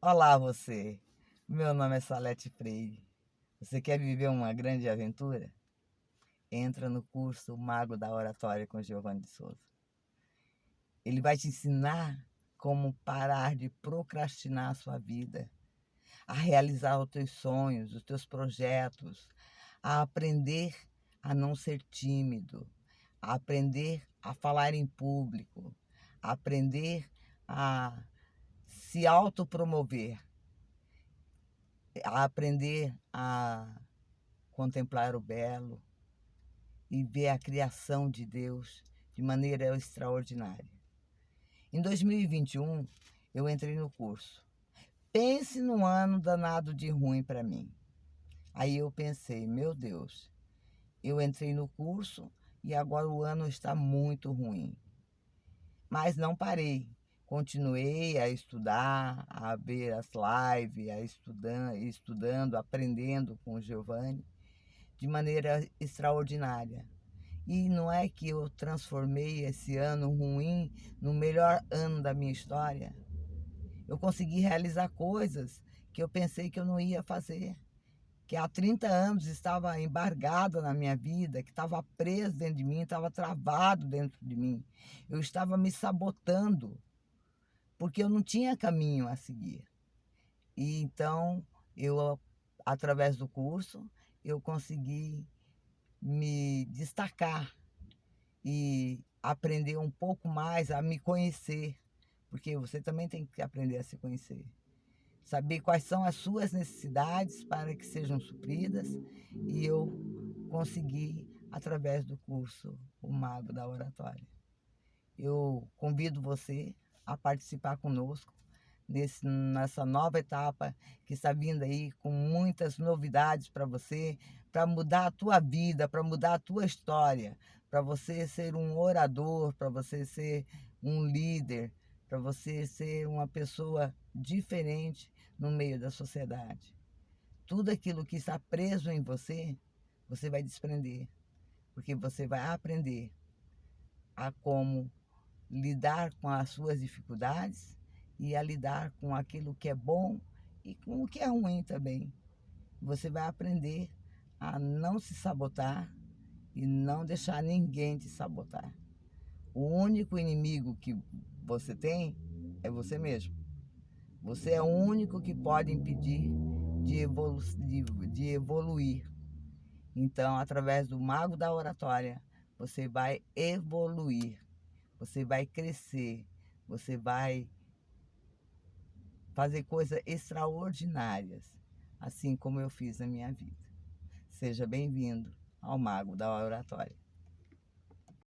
Olá você, meu nome é Salete Freire. Você quer viver uma grande aventura? Entra no curso Mago da Oratória com Giovanni de Souza. Ele vai te ensinar como parar de procrastinar a sua vida, a realizar os teus sonhos, os teus projetos, a aprender a não ser tímido, a aprender a falar em público, a aprender a se autopromover, a aprender a contemplar o belo e ver a criação de Deus de maneira extraordinária. Em 2021, eu entrei no curso. Pense num ano danado de ruim para mim. Aí eu pensei, meu Deus, eu entrei no curso e agora o ano está muito ruim. Mas não parei. Continuei a estudar, a ver as lives, a estudando, estudando aprendendo com o Giovanni de maneira extraordinária. E não é que eu transformei esse ano ruim no melhor ano da minha história. Eu consegui realizar coisas que eu pensei que eu não ia fazer que há 30 anos estava embargada na minha vida, que estava preso dentro de mim, estava travado dentro de mim. Eu estava me sabotando, porque eu não tinha caminho a seguir. E então, eu, através do curso, eu consegui me destacar e aprender um pouco mais a me conhecer, porque você também tem que aprender a se conhecer saber quais são as suas necessidades para que sejam supridas e eu consegui através do curso O Mago da Oratória. Eu convido você a participar conosco nesse, nessa nova etapa que está vindo aí com muitas novidades para você, para mudar a tua vida, para mudar a tua história, para você ser um orador, para você ser um líder, para você ser uma pessoa diferente no meio da sociedade. Tudo aquilo que está preso em você, você vai desprender, porque você vai aprender a como lidar com as suas dificuldades e a lidar com aquilo que é bom e com o que é ruim também. Você vai aprender a não se sabotar e não deixar ninguém te sabotar. O único inimigo que você tem é você mesmo. Você é o único que pode impedir de, evolu de, de evoluir. Então, através do mago da oratória, você vai evoluir, você vai crescer, você vai fazer coisas extraordinárias, assim como eu fiz na minha vida. Seja bem-vindo ao Mago da Oratória.